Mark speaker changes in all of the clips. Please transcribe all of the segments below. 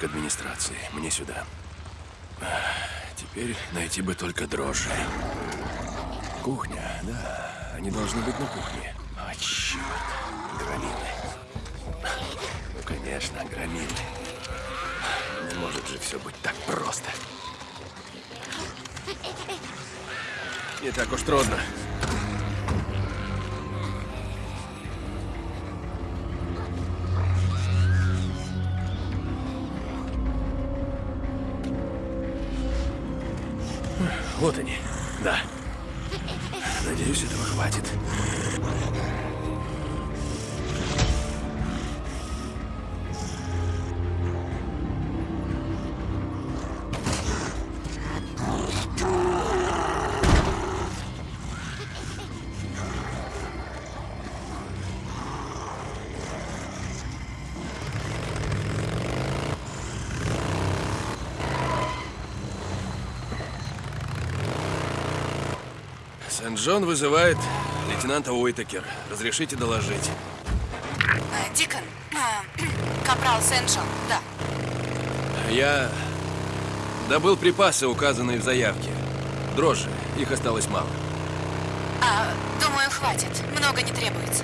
Speaker 1: Домик администрации. Мне сюда. Теперь найти бы только дрожжи. Кухня, да. Они должны быть на кухне. О, черт. Громилы. Ну, конечно, громилы. Не может же все быть так просто. Не так уж трудно. Сент-Джон вызывает лейтенанта Уитакер. Разрешите доложить.
Speaker 2: Э, Дикон, э, капрал Сеншон, да.
Speaker 1: Я добыл припасы, указанные в заявке. Дрожжи. Их осталось мало.
Speaker 2: А, думаю, хватит. Много не требуется.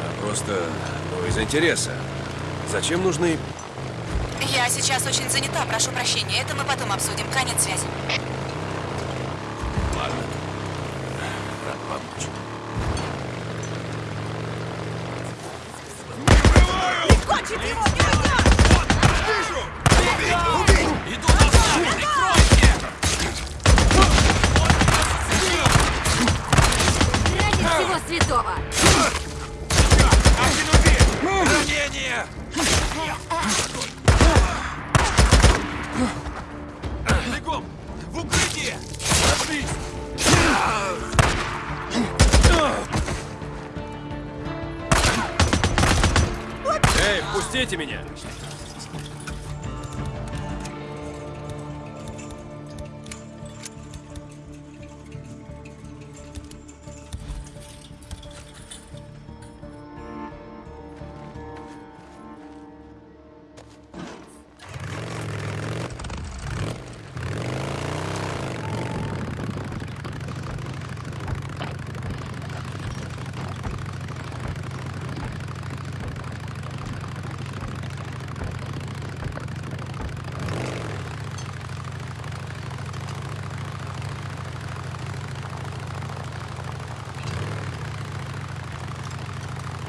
Speaker 1: А просто, ну, из интереса. Зачем нужны...
Speaker 2: Я сейчас очень занята, прошу прощения. Это мы потом обсудим. Конец связи.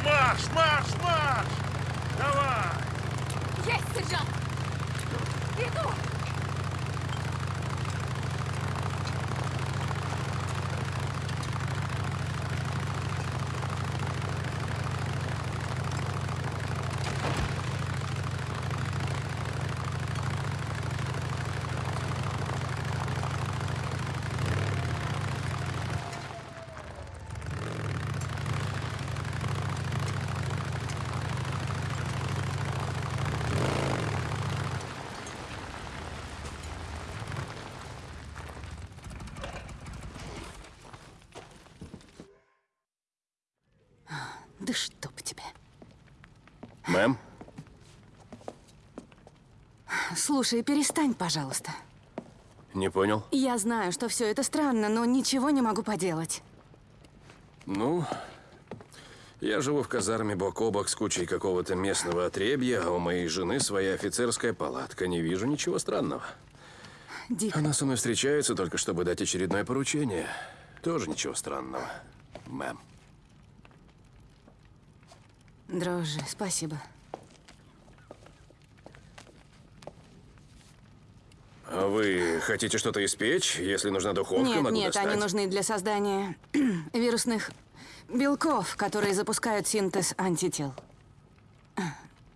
Speaker 3: Марш, марш, марш! Давай!
Speaker 4: Есть, сержант! Иду!
Speaker 2: Да чтоб тебя.
Speaker 1: Мэм?
Speaker 2: Слушай, перестань, пожалуйста.
Speaker 1: Не понял?
Speaker 2: Я знаю, что все это странно, но ничего не могу поделать.
Speaker 1: Ну, я живу в казарме бок о бок с кучей какого-то местного отребья, а у моей жены своя офицерская палатка. Не вижу ничего странного.
Speaker 2: Дик,
Speaker 1: Она со мной встречается только чтобы дать очередное поручение. Тоже ничего странного, мэм.
Speaker 2: дрожжи, спасибо.
Speaker 1: Вы хотите что-то испечь? Если нужна духовка,
Speaker 2: Нет,
Speaker 1: могу
Speaker 2: нет,
Speaker 1: достать.
Speaker 2: они нужны для создания вирусных белков, которые запускают синтез антител.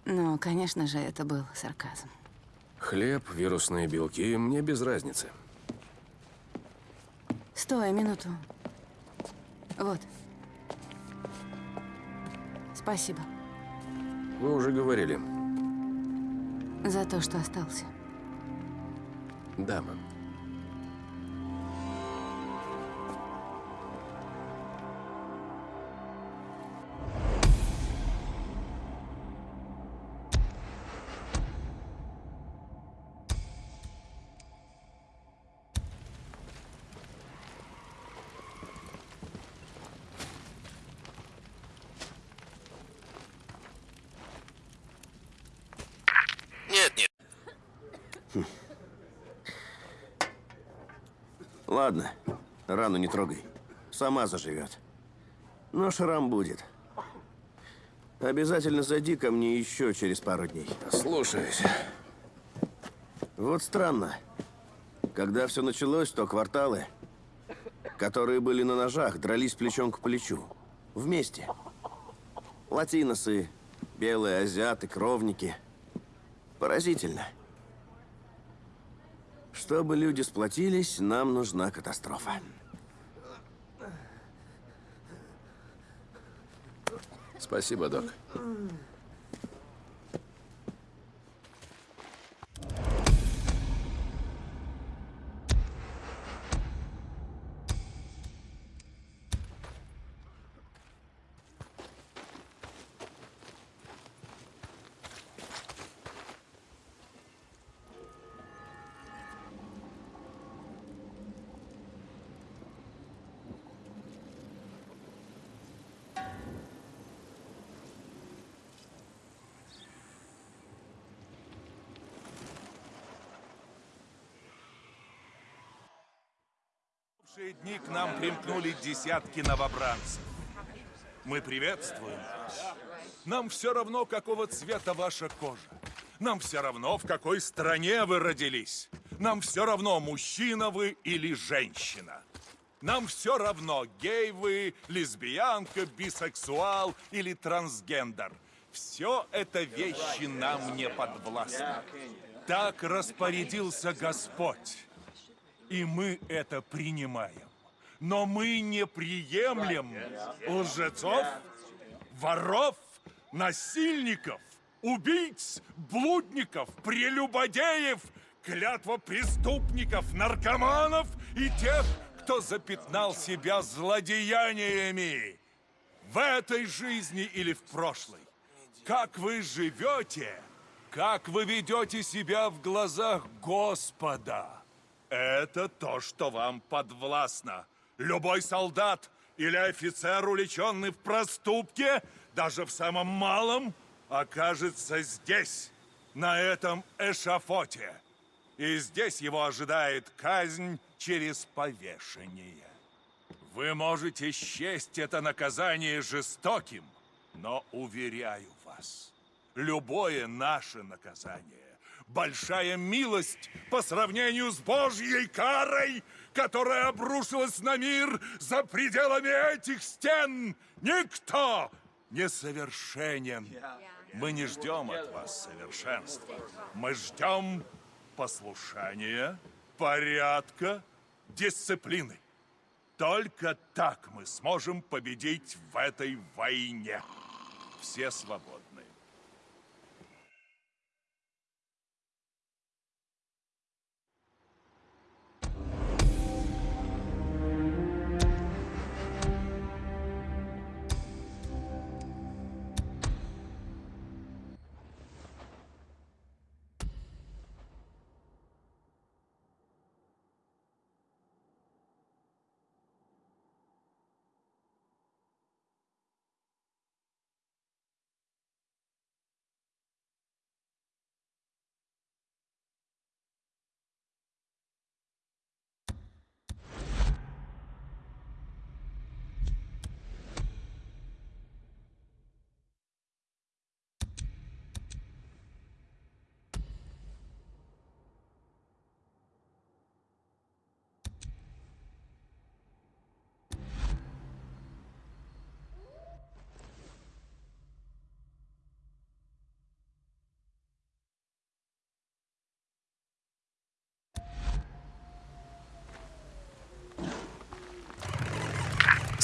Speaker 2: Ну, конечно же, это был сарказм.
Speaker 1: Хлеб, вирусные белки, мне без разницы.
Speaker 2: Стой, минуту. Вот. Спасибо
Speaker 1: Вы уже говорили.
Speaker 2: за то, что остался.
Speaker 1: Да, мэм.
Speaker 5: Рану не трогай. Сама заживет. Но шрам будет. Обязательно зайди ко мне еще через пару дней.
Speaker 1: Слушаюсь.
Speaker 5: Вот странно. Когда все началось, то кварталы, которые были на ножах, дрались плечом к плечу. Вместе. Латиносы, белые азиаты, кровники. Поразительно. Чтобы люди сплотились, нам нужна катастрофа.
Speaker 1: Спасибо, док.
Speaker 3: В шие дни к нам примкнули десятки новобранцев. Мы приветствуем вас. Нам все равно, какого цвета ваша кожа. Нам все равно, в какой стране вы родились. Нам все равно, мужчина вы или женщина. Нам все равно, гей вы, лесбиянка, бисексуал или трансгендер. Все это вещи нам не подвластны. Так распорядился Господь. И мы это принимаем. Но мы не приемлем лжецов, воров, насильников, убийц, блудников, прелюбодеев, клятва преступников, наркоманов и тех, кто запятнал себя злодеяниями в этой жизни или в прошлой. Как вы живете, как вы ведете себя в глазах Господа. Это то, что вам подвластно. Любой солдат или офицер, уличенный в проступке, даже в самом малом, окажется здесь, на этом эшафоте. И здесь его ожидает казнь через повешение. Вы можете счесть это наказание жестоким, но уверяю вас, любое наше наказание большая милость по сравнению с Божьей карой, которая обрушилась на мир за пределами этих стен. Никто не совершенен. Мы не ждем от вас совершенства. Мы ждем послушания, порядка, дисциплины. Только так мы сможем победить в этой войне. Все свободны.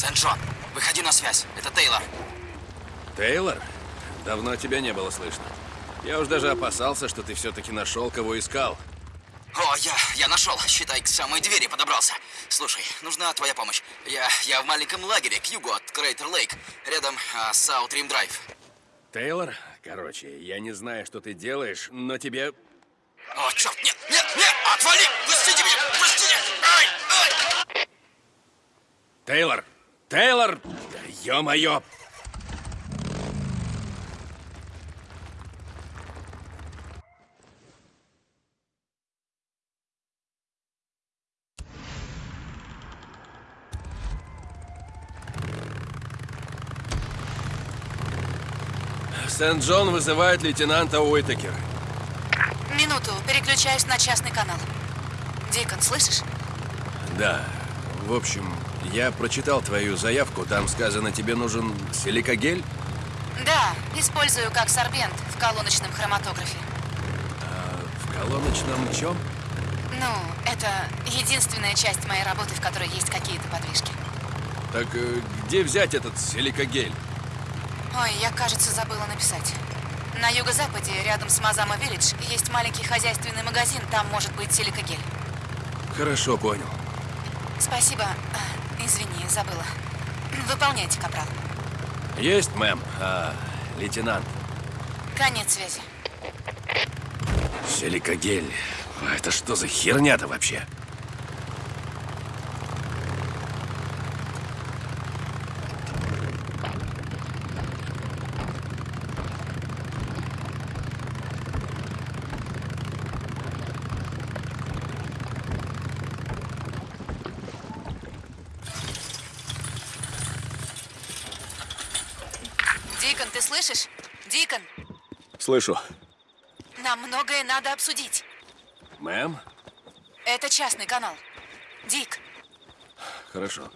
Speaker 6: Сен-Джон, выходи на связь. Это Тейлор.
Speaker 1: Тейлор? Давно тебя не было слышно. Я уж даже опасался, что ты все-таки нашел, кого искал.
Speaker 6: О, я, я нашел. Считай, к самой двери подобрался. Слушай, нужна твоя помощь. Я, я в маленьком лагере к югу от Крейтер Лейк, рядом а, Саут Рим Драйв.
Speaker 1: Тейлор? Короче, я не знаю, что ты делаешь, но тебе...
Speaker 6: О, черт, нет, нет, нет, отвали! Пустите меня, пустите! Ай, ай!
Speaker 1: Тейлор! Тейлор, да ё-моё! Сент-Джон вызывает лейтенанта Уитакер.
Speaker 2: Минуту, переключаюсь на частный канал. Дикон, слышишь?
Speaker 1: Да. В общем, я прочитал твою заявку. Там сказано, тебе нужен силикогель.
Speaker 2: Да, использую как сорбент в колоночном хроматографе.
Speaker 1: В колоночном чем?
Speaker 2: Ну, это единственная часть моей работы, в которой есть какие-то подвижки.
Speaker 1: Так э, где взять этот силикогель?
Speaker 2: Ой, я, кажется, забыла написать. На юго-западе, рядом с Мазама Виллидж, есть маленький хозяйственный магазин, там может быть силикогель.
Speaker 1: Хорошо, понял.
Speaker 2: Спасибо. Извини, забыла. Выполняйте, капрал.
Speaker 1: Есть, мэм. А, лейтенант.
Speaker 2: Конец связи.
Speaker 1: Силикогель. А Это что за херня-то вообще?
Speaker 2: Дикон, ты слышишь? Дикон,
Speaker 1: Слышу.
Speaker 2: нам многое надо обсудить.
Speaker 1: Мэм?
Speaker 2: Это частный канал. Дик,
Speaker 1: Хорошо.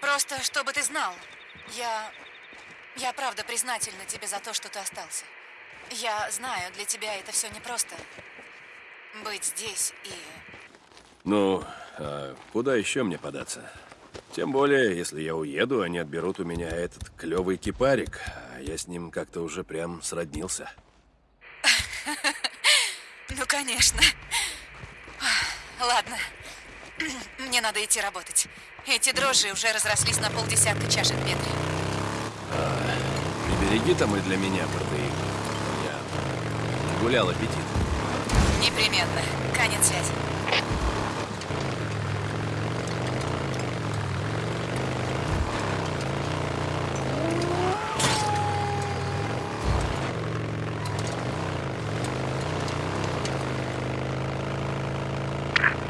Speaker 2: просто чтобы ты знал, я... Я правда признательна тебе за то, что ты остался. Я знаю, для тебя это все непросто. Быть здесь и...
Speaker 1: Ну, а куда еще мне податься? Тем более, если я уеду, они отберут у меня этот клевый кипарик, а я с ним как-то уже прям сроднился.
Speaker 2: Ну, конечно. Ладно. Мне надо идти работать. Эти дрожжи уже разрослись на полдесятка чашек в метре.
Speaker 1: Прибереги там и для меня протеин. Я гулял аппетит.
Speaker 2: Непременно. Конец связи.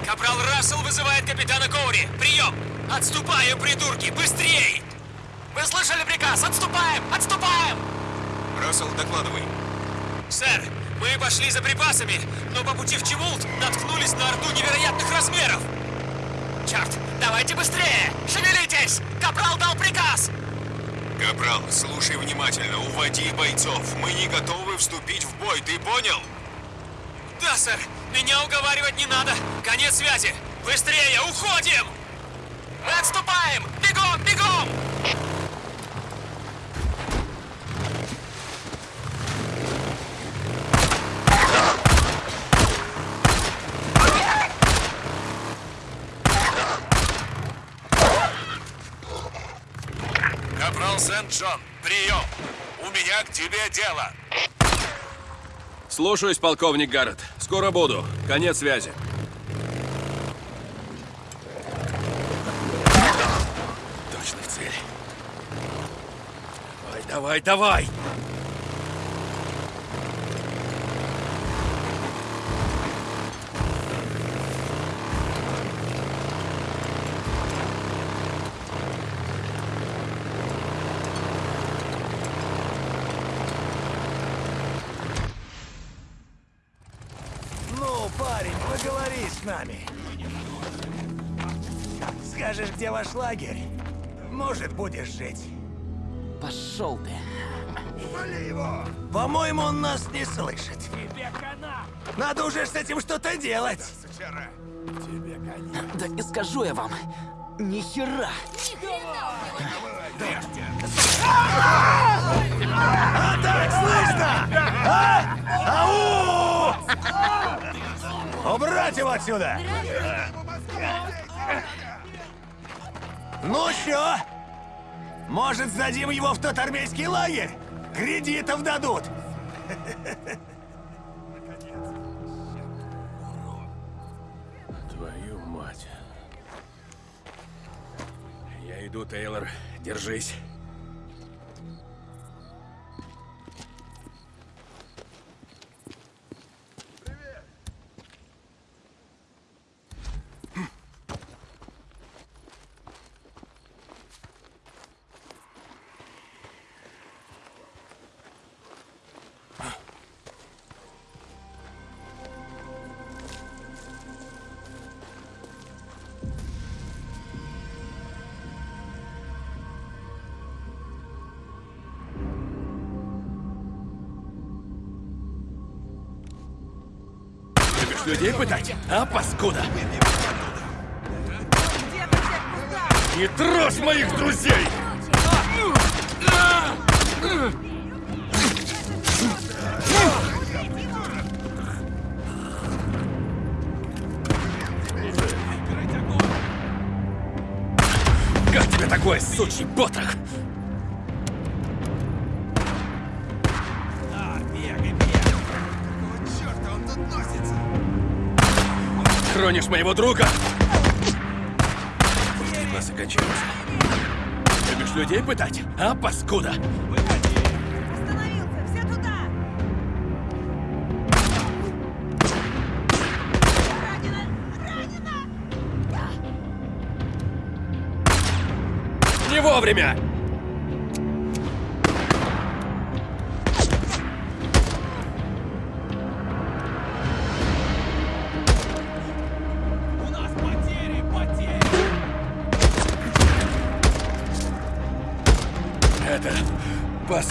Speaker 7: Капрал Рассел вызывает Коури. Прием! Отступаем, придурки! Быстрей! Вы слышали приказ? Отступаем! Отступаем! Рассел, докладывай. Сэр, мы пошли за припасами, но по пути в Чемулт наткнулись на орду невероятных размеров. Черт, давайте быстрее! Шевелитесь! Капрал дал приказ! Капрал, слушай внимательно, уводи бойцов. Мы не готовы вступить в бой, ты понял? Да, сэр. Меня уговаривать не надо. Конец связи. Быстрее, уходим! Мы отступаем! Бегом, бегом!
Speaker 3: Капрал Сент-Джон, прием! У меня к тебе дело.
Speaker 1: Слушаюсь, полковник Гаррет. Скоро буду. Конец связи. Давай, давай!
Speaker 8: Ну, парень, поговори с нами. Скажешь, где ваш лагерь? Может, будешь жить.
Speaker 9: Пошел ты.
Speaker 8: По-моему, он нас не слышит. Надо уже с этим что-то делать.
Speaker 9: Да не скажу я вам. Ни хера.
Speaker 8: А так слышно? А? Ау! Убрать его отсюда! Ну что? Может, сдадим его в тот армейский лагерь? Кредитов дадут.
Speaker 1: Твою мать. Я иду, Тейлор. Держись. Людей пытать? А, паскуда? Не трожь моих друзей! Как тебе такой сучий потрох? Хронишь моего друга? Нас и кончается. Любишь людей пытать? А, паскуда?
Speaker 4: Остановился! Все туда! Ранено! Ранено!
Speaker 1: Не вовремя!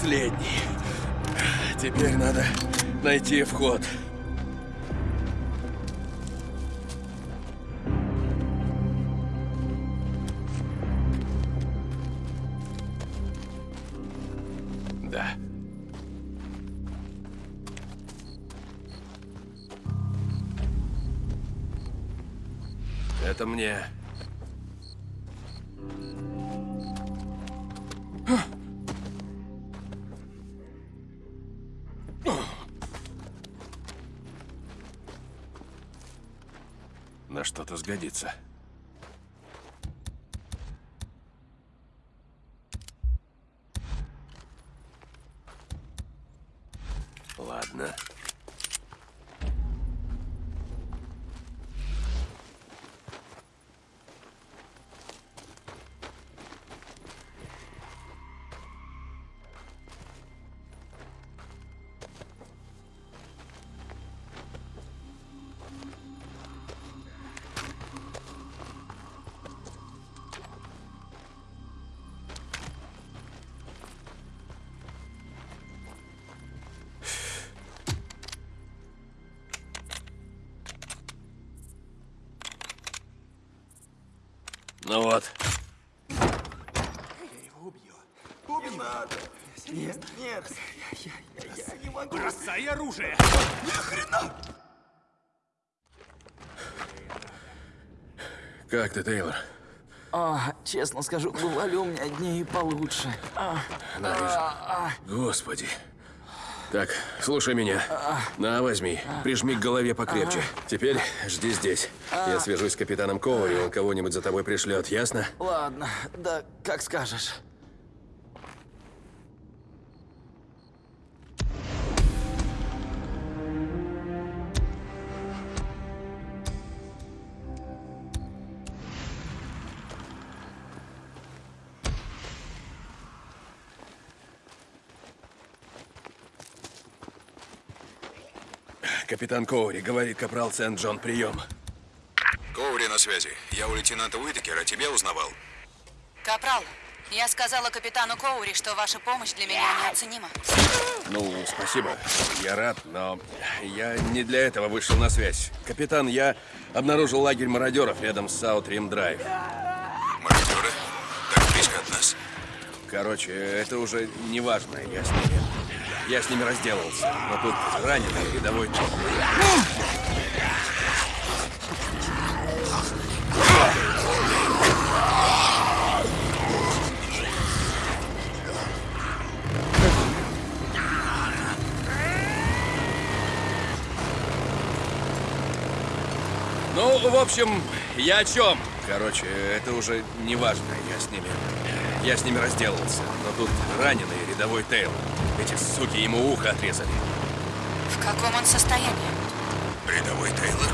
Speaker 1: Последний. Теперь надо найти вход. Ну вот.
Speaker 7: Бросай оружие!
Speaker 1: Как ты, Тейлор?
Speaker 9: А, честно скажу, бывали у меня дни и получше. А,
Speaker 1: На, вижу. Господи. Так, слушай меня. На, возьми. Прижми к голове покрепче. Теперь жди здесь. Я свяжусь с капитаном Коури, он кого-нибудь за тобой пришлет, ясно?
Speaker 9: ладно, да как скажешь.
Speaker 1: Капитан Коури, говорит капрал Сент-Джон, прием.
Speaker 10: Связи. Я у лейтенанта Уитакера тебя узнавал.
Speaker 2: Капрал, я сказала капитану Коури, что ваша помощь для меня неоценима.
Speaker 1: Ну, спасибо. Я рад, но я не для этого вышел на связь. Капитан, я обнаружил лагерь мародеров рядом с Саутрим Драйв.
Speaker 10: Мародеры? Так близко от нас.
Speaker 1: Короче, это уже не важно. Я с ними... Я с ними разделался. Но тут раненый рядовой общем, я о чем? Короче, это уже не важно. Я с ними... Я с ними разделался. Но тут раненый рядовой Тейл. Эти суки ему ухо отрезали.
Speaker 2: В каком он состоянии?
Speaker 10: Рядовой Тейлор?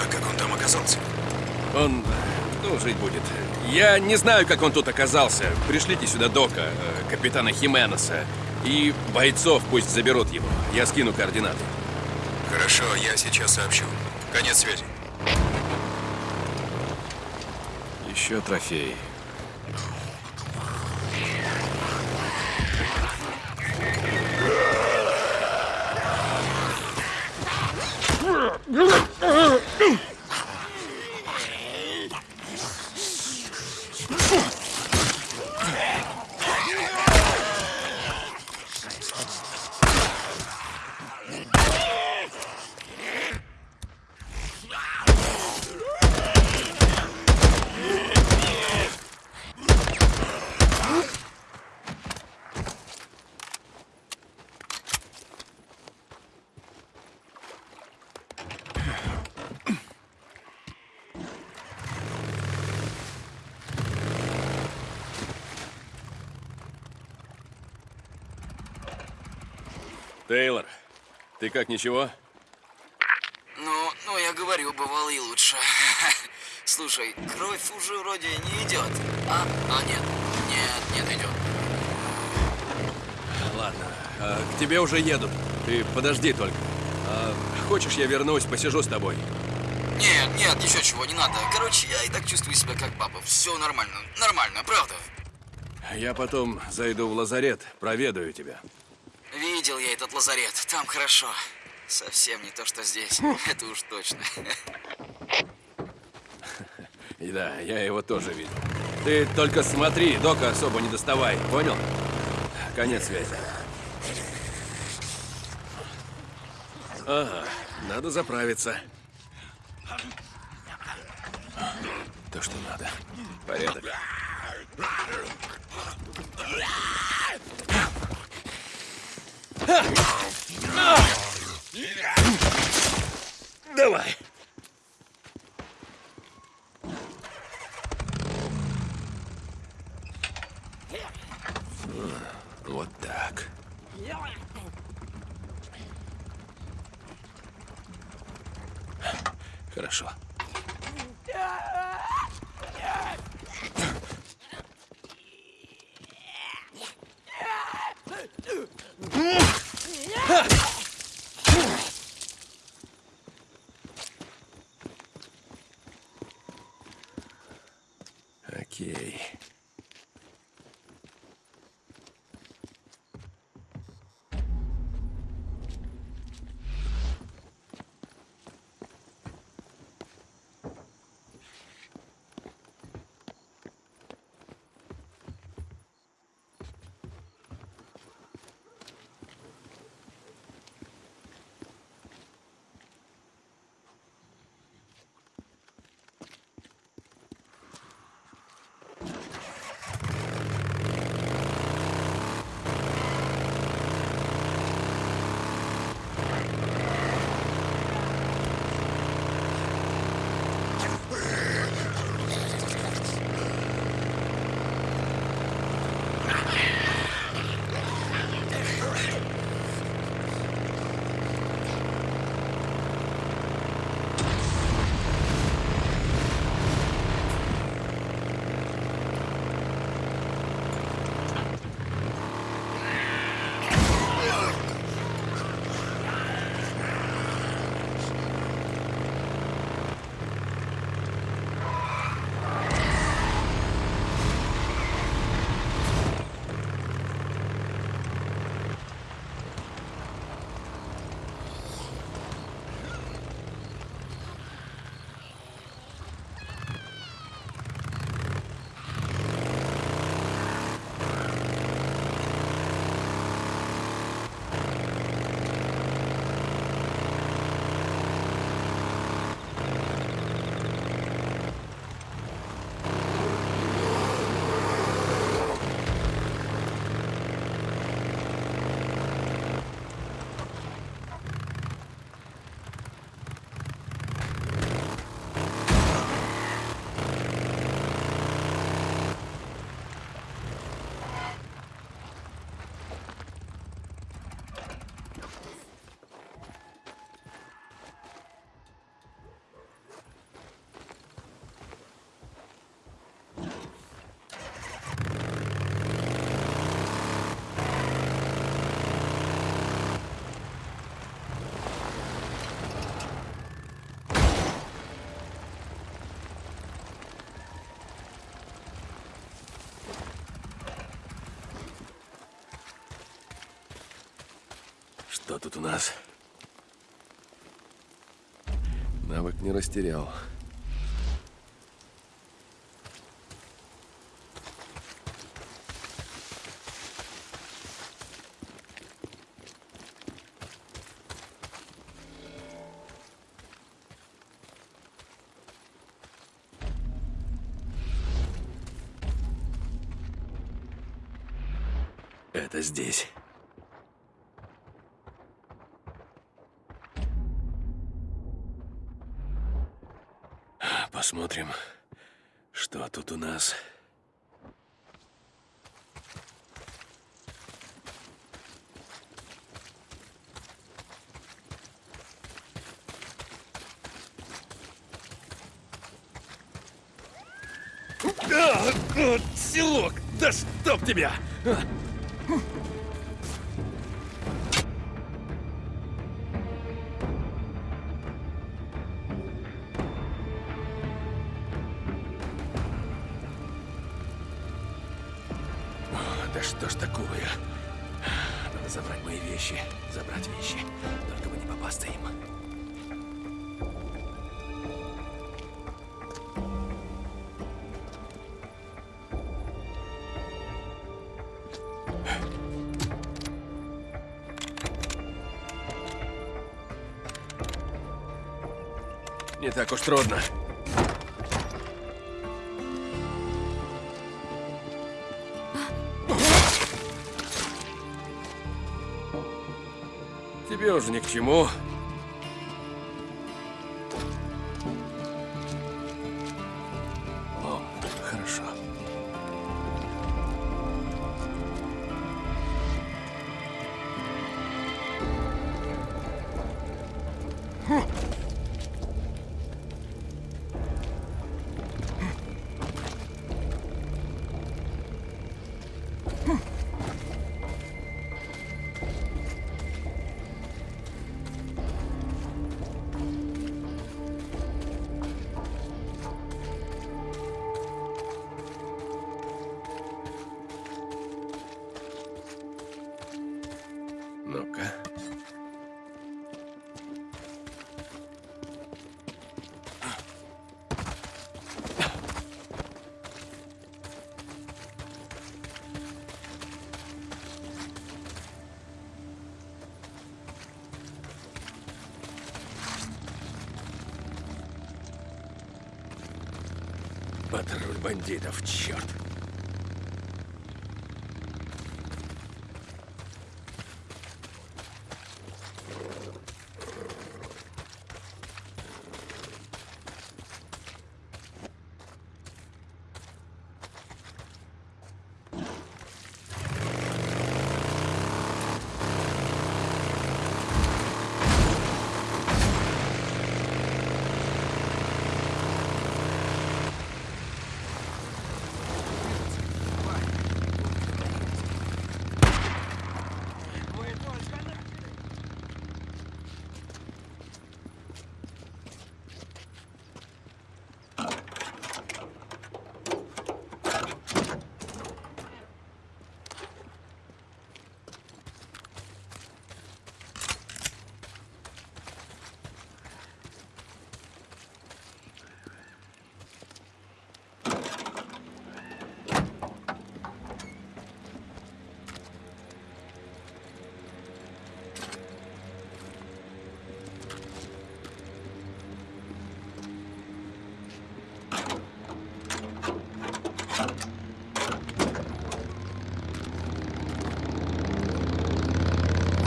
Speaker 10: А как он там оказался?
Speaker 1: Он, ну, жить будет. Я не знаю, как он тут оказался. Пришлите сюда Дока, э, капитана Хименеса. И бойцов пусть заберут его. Я скину координаты.
Speaker 10: Хорошо, я сейчас сообщу. Конец связи.
Speaker 1: Еще трофей. Тейлор, ты как, ничего?
Speaker 6: Ну, ну, я говорю, бывало и лучше. Слушай, кровь уже вроде не идет. А? А, нет. Нет, нет, идет.
Speaker 1: Ладно, а, к тебе уже едут. Ты подожди только. А, хочешь, я вернусь, посижу с тобой?
Speaker 6: Нет, нет, еще чего, не надо. Короче, я и так чувствую себя как папа. Все нормально, нормально, правда.
Speaker 1: Я потом зайду в лазарет, проведаю тебя.
Speaker 6: Видел я этот лазарет, там хорошо. Совсем не то, что здесь. Это уж точно.
Speaker 1: И да, я его тоже видел. Ты только смотри, дока особо не доставай, понял? Конец связи. Ага, надо заправиться. То, что надо. Порядок. Давай. Вот так. Хорошо. Окей. Mm-hmm. Что тут у нас? Навык не растерял. Это здесь. Посмотрим, что тут у нас. А, Селок, да чтоб тебя! А. так уж трудно. Тебе уже ни к чему. Патруль бандитов, черт.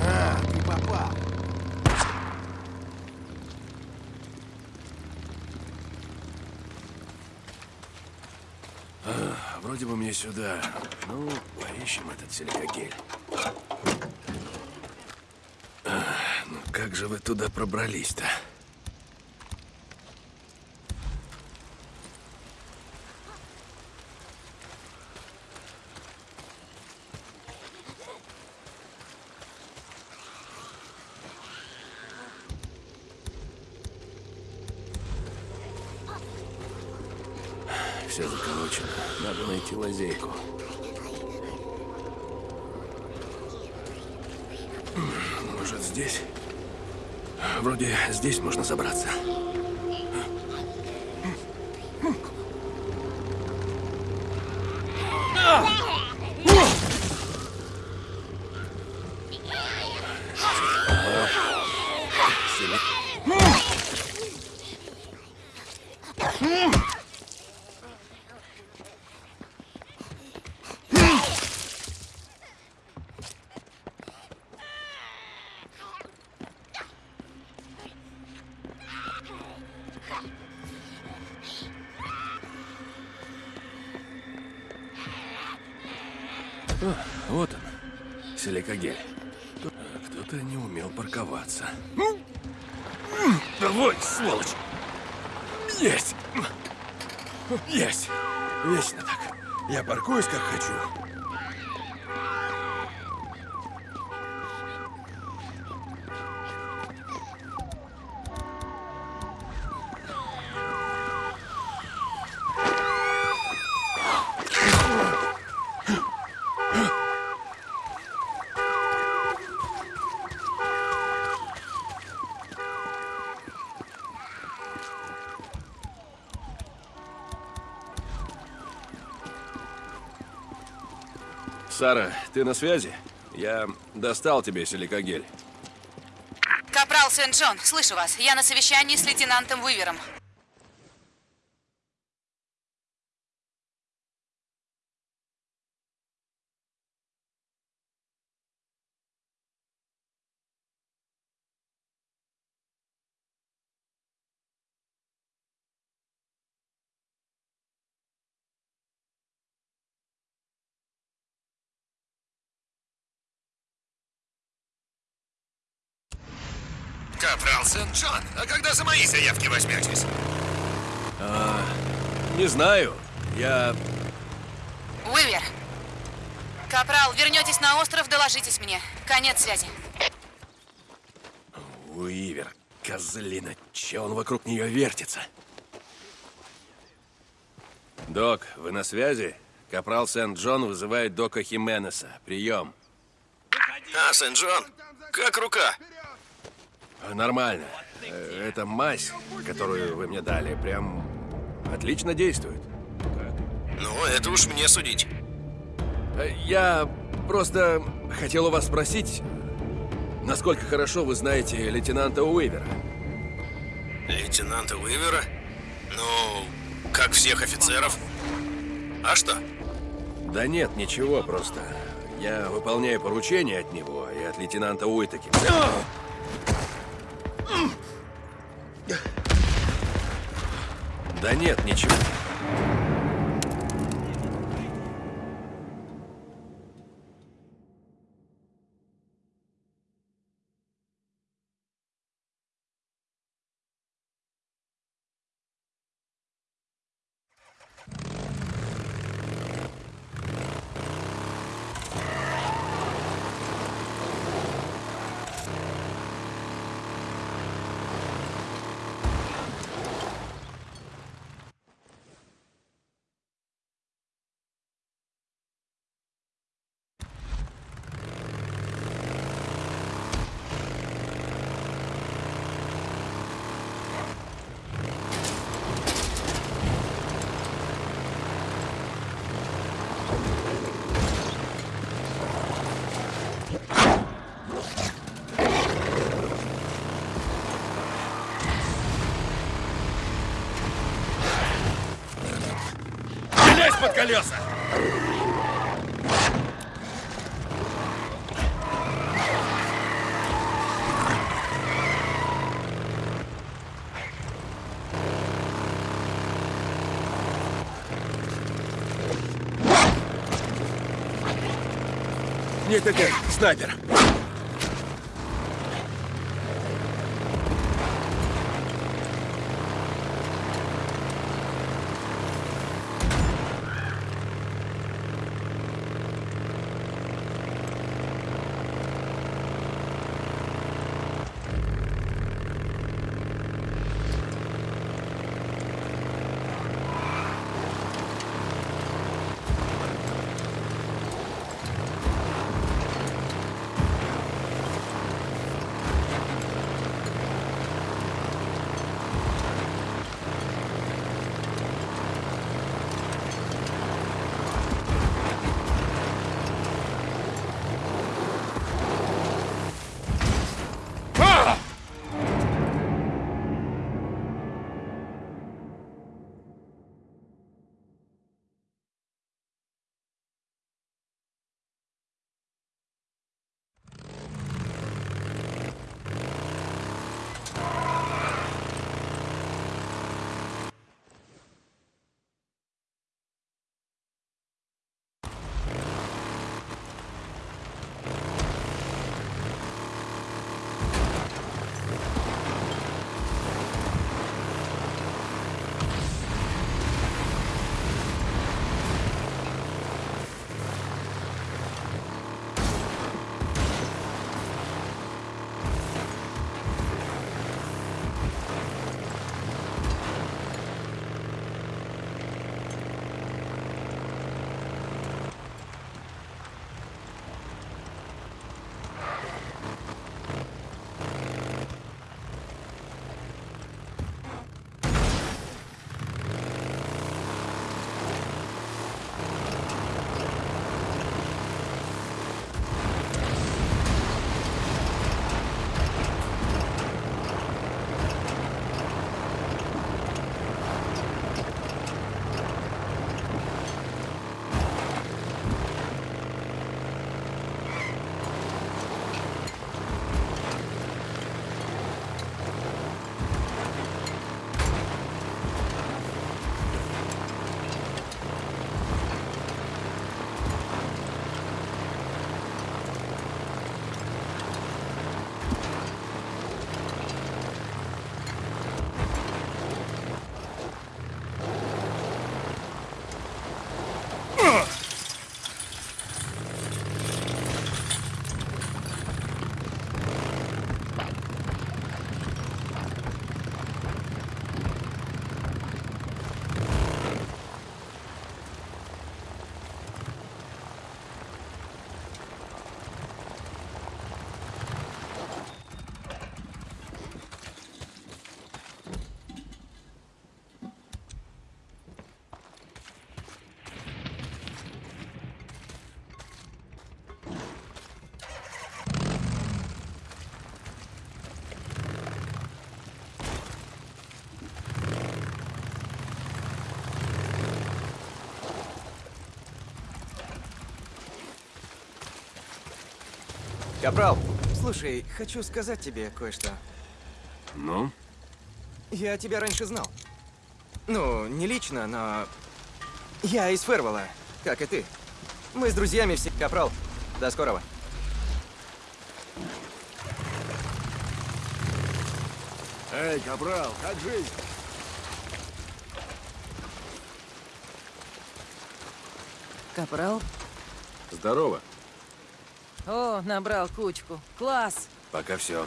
Speaker 8: А, ты попал.
Speaker 1: Вроде бы мне сюда. Ну, поищем этот силикагель. А, Ну, как же вы туда пробрались-то? Все заколочено. Надо найти лазейку. Может, здесь? Вроде здесь можно забраться. Вот он, силикагель. Кто- Кто-то не умел парковаться. Давай, сволочь! Есть! Есть! Вечно так. Я паркуюсь, как хочу. Сара, ты на связи? Я достал тебе силикогель.
Speaker 2: Капрал Сент-Джон, слышу вас. Я на совещании с лейтенантом Уивером.
Speaker 7: Сент-Джон, а когда за мои заявки возьметесь?
Speaker 1: Не знаю. Я...
Speaker 2: Уивер. Капрал, вернетесь на остров, доложитесь мне. Конец связи.
Speaker 1: Уивер, козлина, че он вокруг нее вертится? Док, вы на связи? Капрал Сент-Джон вызывает Дока Хименеса. Прием.
Speaker 5: А, Сент-Джон, как рука?
Speaker 1: Нормально. Э, Эта мазь, которую вы мне дали, прям отлично действует.
Speaker 5: Ну, это уж мне судить.
Speaker 1: Э, Я просто хотел у вас спросить, насколько хорошо вы знаете лейтенанта Уивера?
Speaker 5: Лейтенанта Уивера? Ну, как всех офицеров. А что?
Speaker 1: Да нет, ничего, просто я выполняю поручения от него и от лейтенанта Уитаки. Да нет, ничего. Под колеса! Нет, нет, нет, снайпер.
Speaker 11: Капрал, слушай, хочу сказать тебе кое-что.
Speaker 1: Ну?
Speaker 11: Я тебя раньше знал. Ну, не лично, но... Я из Фервелла, как и ты. Мы с друзьями все... Капрал, до скорого.
Speaker 8: Эй, Капрал, как жизнь?
Speaker 4: Капрал?
Speaker 1: Здорово.
Speaker 4: О, набрал кучку. Класс!
Speaker 1: Пока все.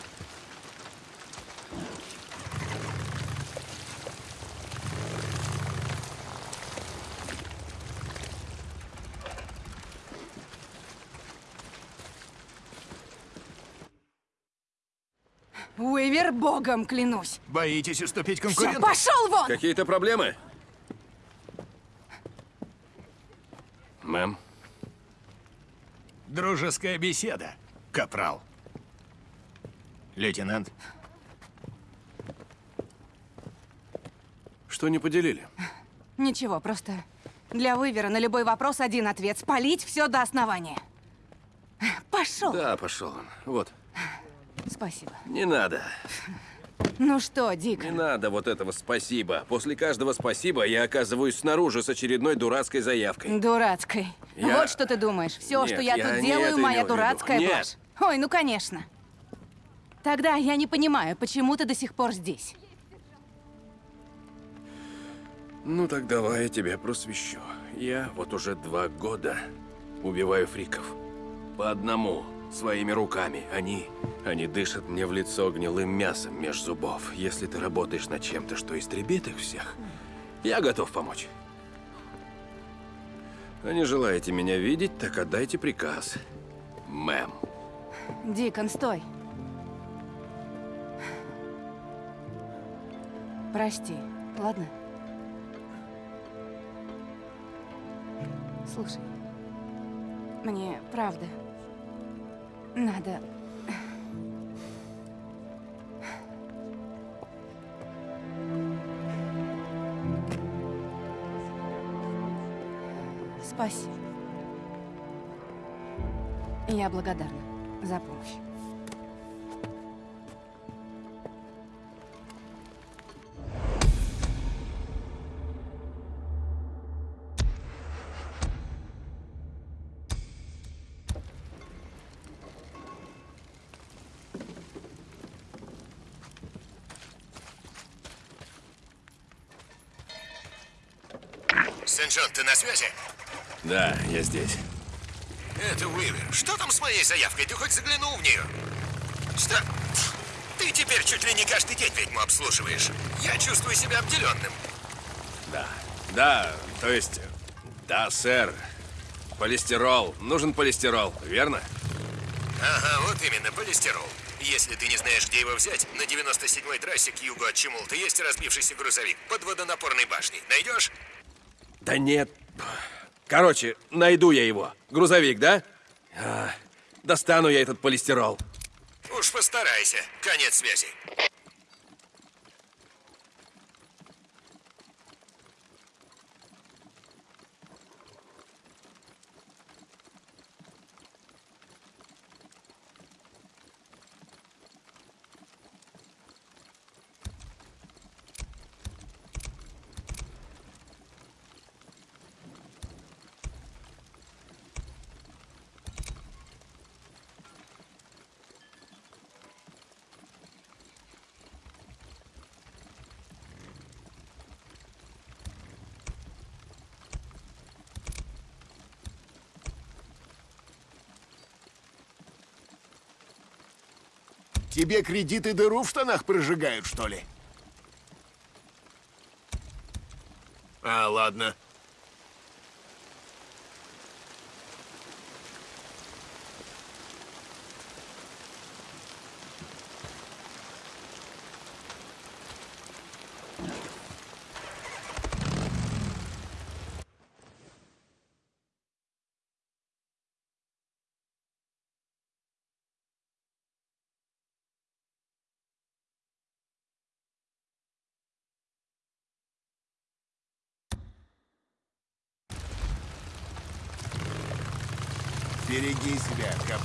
Speaker 2: Уивер, богом клянусь.
Speaker 12: Боитесь уступить
Speaker 2: Все,
Speaker 12: конкуренту?
Speaker 2: пошел вон!
Speaker 1: Какие-то проблемы? Мэм,
Speaker 12: Дружеская беседа, капрал. Лейтенант,
Speaker 1: что не поделили?
Speaker 2: Ничего, просто для Уивера на любой вопрос один ответ. Спалить все до основания. Пошел.
Speaker 1: Да, пошел он. Вот.
Speaker 2: Спасибо.
Speaker 1: Не надо.
Speaker 2: Ну что, Дик,
Speaker 1: Не надо вот этого спасибо. После каждого спасибо я оказываюсь снаружи с очередной дурацкой заявкой.
Speaker 2: дурацкой.
Speaker 1: Я-
Speaker 2: Вот что ты думаешь. Все,
Speaker 1: Нет,
Speaker 2: что я,
Speaker 1: я
Speaker 2: тут делаю, моя дурацкая
Speaker 1: Нет.
Speaker 2: блажь. Ой, ну конечно. Тогда я не понимаю, почему ты до сих пор здесь.
Speaker 1: Ну так давай я тебя просвещу. Я вот уже два года убиваю фриков. По одному, своими руками. Они... Они дышат мне в лицо гнилым мясом меж зубов. Если ты работаешь над чем-то, что истребит их всех, я готов помочь. А не желаете меня видеть, так отдайте приказ. Мэм.
Speaker 2: Дикон, стой. Прости, ладно? Слушай, мне правда надо... Спасибо. Я благодарна за помощь.
Speaker 13: Сент-Джон, ты на связи?
Speaker 1: Да, я здесь.
Speaker 13: Это Уивер. Что там с моей заявкой? Ты хоть заглянул в нее? Что? Ты теперь чуть ли не каждый день ведьму обслуживаешь. Я чувствую себя обделенным.
Speaker 1: Да. Да, то есть... Да, сэр. Полистирол. Нужен полистирол, верно?
Speaker 13: Ага, вот именно, полистирол. Если ты не знаешь, где его взять, на 97-й трассе к югу от Чемулта есть разбившийся грузовик под водонапорной башней. Найдешь?
Speaker 1: Да нет. Короче, найду я его. Грузовик, да? А, достану я этот полистирол.
Speaker 13: Уж постарайся. Конец связи.
Speaker 8: Тебе кредиты дыру в штанах прожигают, что ли? А, ладно. Береги себя, капрал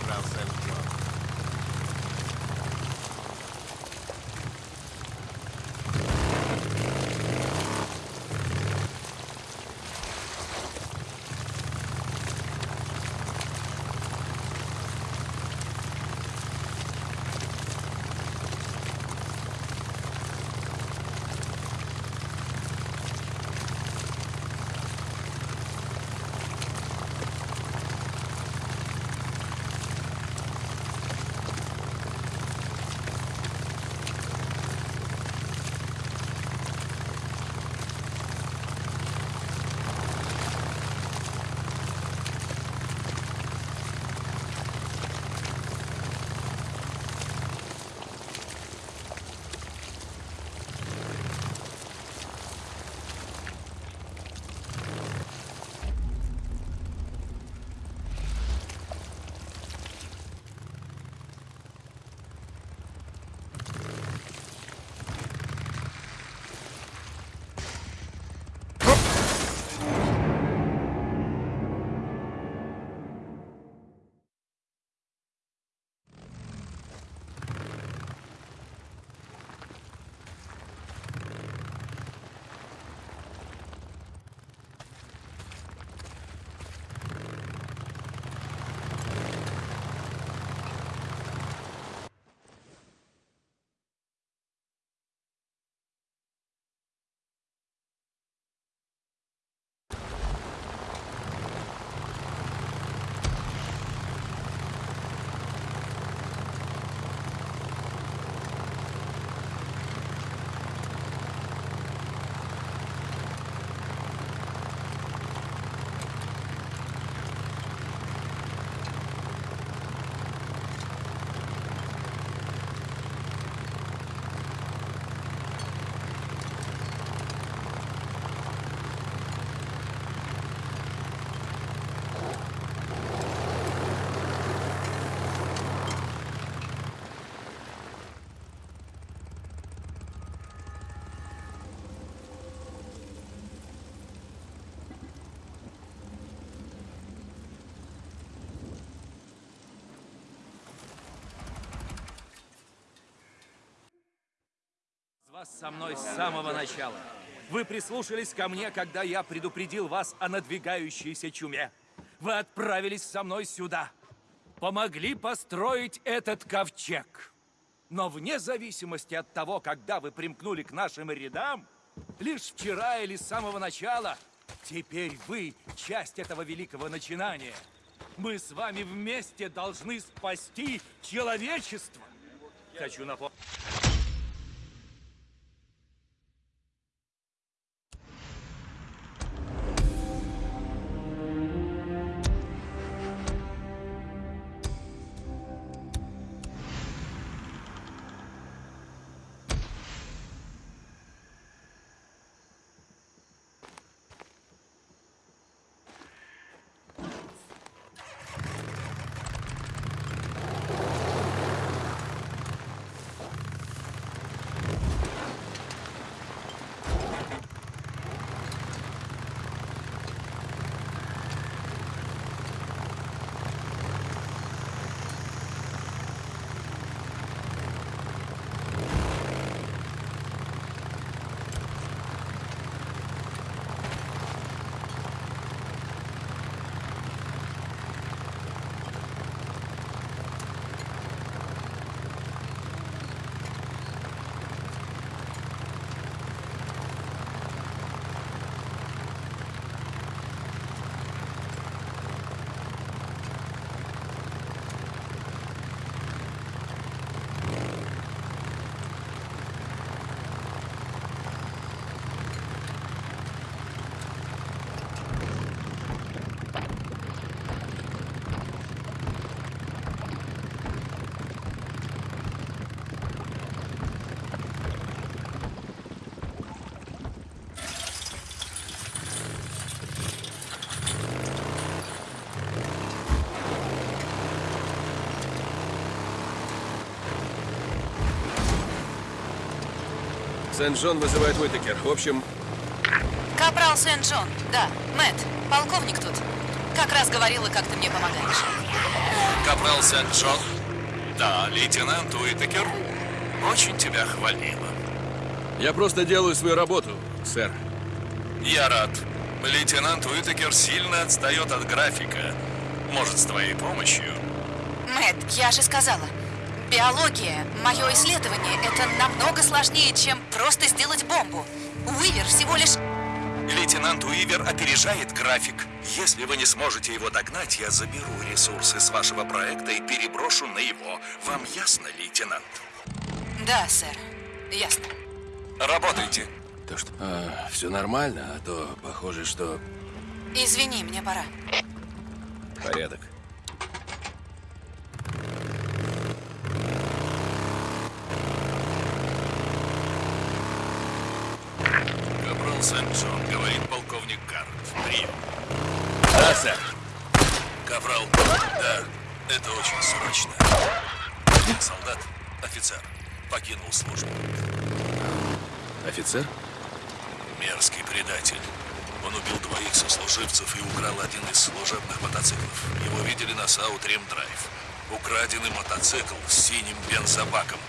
Speaker 3: вас со мной с самого начала. Вы прислушались ко мне, когда я предупредил вас о надвигающейся чуме. Вы отправились со мной сюда. Помогли построить этот ковчег. Но вне зависимости от того, когда вы примкнули к нашим рядам, лишь вчера или с самого начала, теперь вы часть этого великого начинания. Мы с вами вместе должны спасти человечество. Хочу напомнить.
Speaker 1: Сент-Джон вызывает Уитакер. В общем,
Speaker 2: Капрал Сент-Джон, да. Мэтт, полковник тут. Как раз говорила, как ты мне помогаешь.
Speaker 10: Капрал Сент-Джон? Да, лейтенант Уитакер. Очень тебя хвалила.
Speaker 1: я просто делаю свою работу, сэр.
Speaker 10: Я рад. Лейтенант Уитакер сильно отстает от графика. Может, с твоей помощью?
Speaker 2: Мэтт, я же сказала. Биология, мое исследование, это намного сложнее, чем просто сделать бомбу. Уивер всего лишь...
Speaker 10: Лейтенант Уивер опережает график. Если вы не сможете его догнать, я заберу ресурсы с вашего проекта и переброшу на его. Вам ясно, лейтенант?
Speaker 2: Да, сэр. Ясно.
Speaker 10: Работайте.
Speaker 1: То что? все нормально, а то похоже, что
Speaker 2: Извини, мне пора.
Speaker 1: порядок.
Speaker 10: Капрал Сент-Джон, говорит полковник Гаррет. Прием.
Speaker 1: Да, сэр.
Speaker 10: Капрал, да, это очень срочно. Солдат, офицер, покинул службу.
Speaker 1: Офицер?
Speaker 10: Мерзкий предатель. Он убил двоих сослуживцев и украл один из служебных мотоциклов. Его видели на Саутрем Драйв. Украденный мотоцикл с синим бензобаком.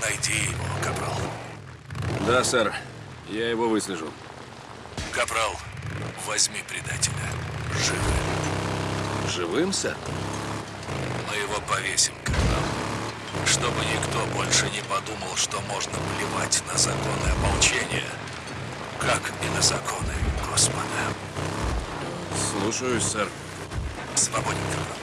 Speaker 10: Найди его, Капрал.
Speaker 1: Да, сэр. Я его выслежу.
Speaker 10: Капрал, возьми предателя. Живым.
Speaker 1: Живым, сэр?
Speaker 10: Мы его повесим, Капрал. Чтобы никто больше не подумал, что можно плевать на законы ополчения, как и на законы Господа.
Speaker 1: Слушаюсь, сэр.
Speaker 10: Свободен, Капрал.